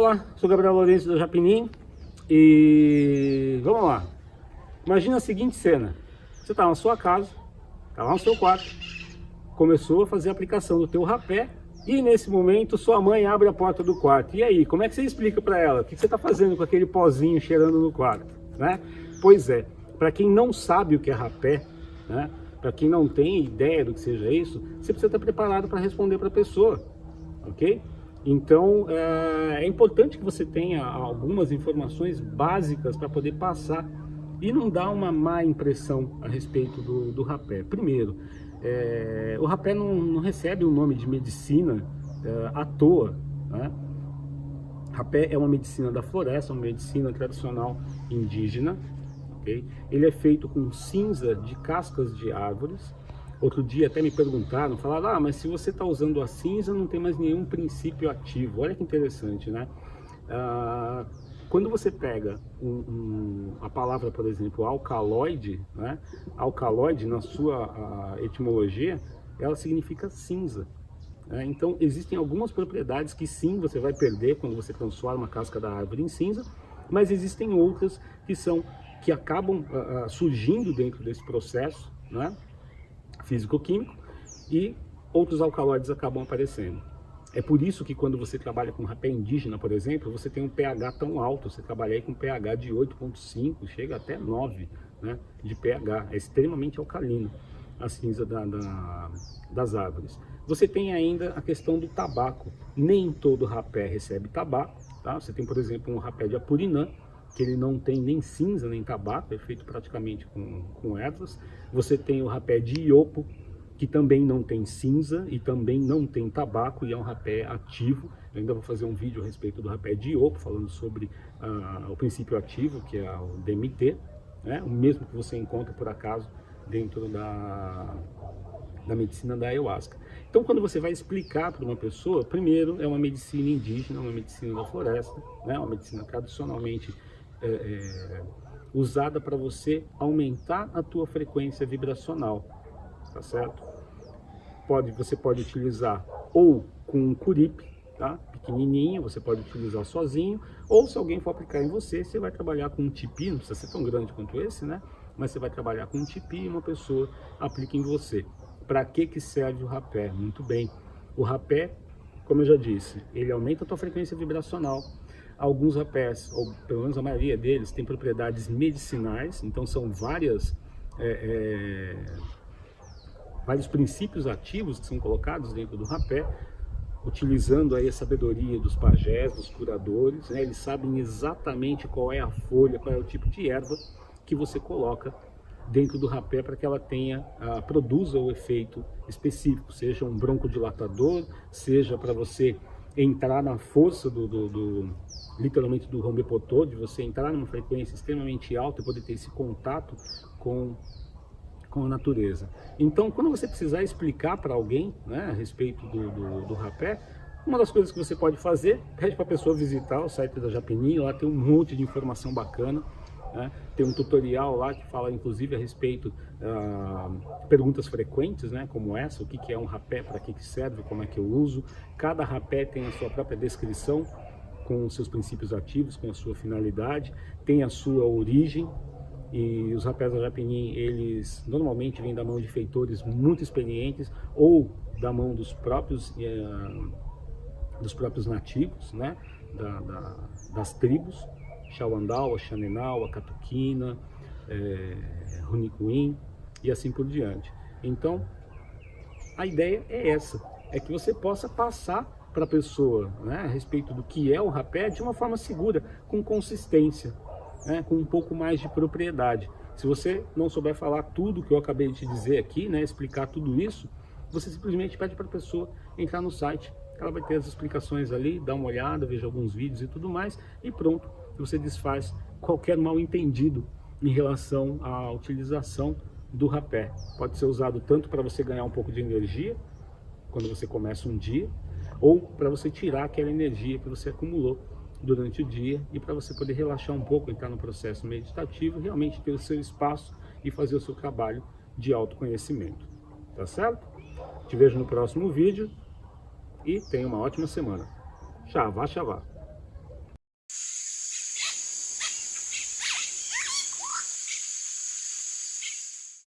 Olá, sou Gabriel Lourenço da Japinim e vamos lá. Imagina a seguinte cena, você está na sua casa, está lá no seu quarto, começou a fazer a aplicação do teu rapé e nesse momento sua mãe abre a porta do quarto. E aí, como é que você explica para ela? O que você está fazendo com aquele pozinho cheirando no quarto? Né? Pois é, para quem não sabe o que é rapé, né? para quem não tem ideia do que seja isso, você precisa estar preparado para responder para a pessoa, ok? Então, é, é, importante que você tenha algumas informações básicas para poder passar e não dar uma má impressão a respeito do, do rapé. Primeiro, é, o rapé não, não, recebe o nome de medicina é, à toa. Né? Rapé é uma medicina da floresta, uma medicina tradicional indígena. Okay? Ele é feito com cinza de cascas de árvores Outro dia até me perguntaram, falaram, ah, mas se você está usando a cinza, não tem mais nenhum princípio ativo. Olha que interessante, né? Ah, quando você pega um, um, a palavra, por exemplo, alcaloide, né? Alcaloide, na sua etimologia, ela significa cinza. Né? Então, existem algumas propriedades que sim, você vai perder quando você transforma a casca da árvore em cinza, mas existem outras que são que acabam uh, surgindo dentro desse processo, né? Físico-químico e outros alcaloides acabam aparecendo. É por isso que quando você trabalha com rapé indígena, por exemplo, você tem um pH tão alto, você trabalha aí com pH de 8.5, chega até 9 né, de pH, é extremamente alcalino a cinza da, da, das árvores. Você tem ainda a questão do tabaco, nem todo rapé recebe tabaco, tá? você tem por exemplo um rapé de apurinã, que ele não tem nem cinza nem tabaco, é feito praticamente com, com ervas. Você tem o rapé de iopo, que também não tem cinza e também não tem tabaco e é um rapé ativo. Eu ainda vou fazer um vídeo a respeito do rapé de iopo, falando sobre uh, o princípio ativo, que é o DMT, né? o mesmo que você encontra por acaso dentro da, da medicina da ayahuasca. Então, quando você vai explicar para uma pessoa, primeiro é uma medicina indígena, uma medicina da floresta, né? uma medicina tradicionalmente é, é, usada para você aumentar a tua frequência vibracional, tá certo? Pode, você pode utilizar ou com um curipe, tá? Pequenininho, você pode utilizar sozinho, ou se alguém for aplicar em você, você vai trabalhar com um tipi, não precisa ser tão grande quanto esse, né? Mas você vai trabalhar com um tipi e uma pessoa aplica em você. Para que que serve o rapé? Muito bem. O rapé, como eu já disse, ele aumenta a tua frequência vibracional, Alguns rapés, ou pelo menos a maioria deles, tem propriedades medicinais, então são várias, é, é, vários princípios ativos que são colocados dentro do rapé, utilizando aí a sabedoria dos pajés, dos curadores, né? eles sabem exatamente qual é a folha, qual é o tipo de erva que você coloca dentro do rapé para que ela tenha, uh, produza o efeito específico, seja um broncodilatador, seja para você entrar na força do, do, do literalmente do de você entrar numa frequência extremamente alta e poder ter esse contato com, com a natureza. Então, quando você precisar explicar para alguém né, a respeito do, do, do rapé, uma das coisas que você pode fazer, pede para a pessoa visitar o site da Japini, lá tem um monte de informação bacana, né? Tem um tutorial lá que fala inclusive a respeito uh, perguntas frequentes, né? como essa, o que, que é um rapé, para que, que serve, como é que eu uso. Cada rapé tem a sua própria descrição, com seus princípios ativos, com a sua finalidade, tem a sua origem, e os rapés da Japinim, eles normalmente vêm da mão de feitores muito experientes ou da mão dos próprios, uh, dos próprios nativos, né? Da, da, das tribos, Xauandal, a Catuquina, é, Runicuim e assim por diante. Então, a ideia é essa, é que você possa passar para a pessoa né, a respeito do que é o rapé de uma forma segura, com consistência, né, com um pouco mais de propriedade. Se você não souber falar tudo que eu acabei de te dizer aqui, né, explicar tudo isso, você simplesmente pede para a pessoa entrar no site, ela vai ter as explicações ali, dá uma olhada, veja alguns vídeos e tudo mais, e pronto, você desfaz qualquer mal entendido em relação à utilização do rapé. Pode ser usado tanto para você ganhar um pouco de energia, quando você começa um dia, ou para você tirar aquela energia que você acumulou durante o dia e para você poder relaxar um pouco, entrar no processo meditativo, realmente ter o seu espaço e fazer o seu trabalho de autoconhecimento. Tá certo? Te vejo no próximo vídeo e tenha uma ótima semana. Xavá, xavá.